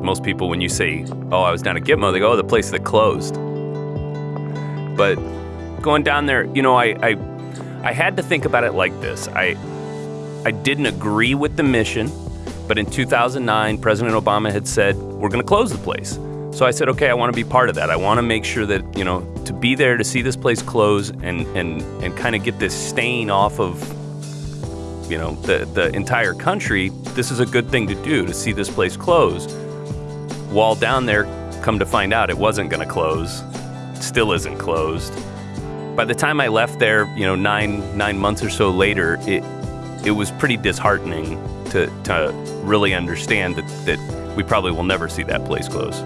Most people, when you say, "Oh, I was down at Gitmo," they go, "Oh, the place that closed." But going down there, you know, I, I I had to think about it like this. I I didn't agree with the mission, but in 2009, President Obama had said we're going to close the place. So I said, okay, I want to be part of that. I want to make sure that you know to be there to see this place close and and and kind of get this stain off of you know the the entire country. This is a good thing to do to see this place close. While down there, come to find out, it wasn't going to close. Still isn't closed. By the time I left there, you know, nine nine months or so later, it it was pretty disheartening to to really understand that that we probably will never see that place close.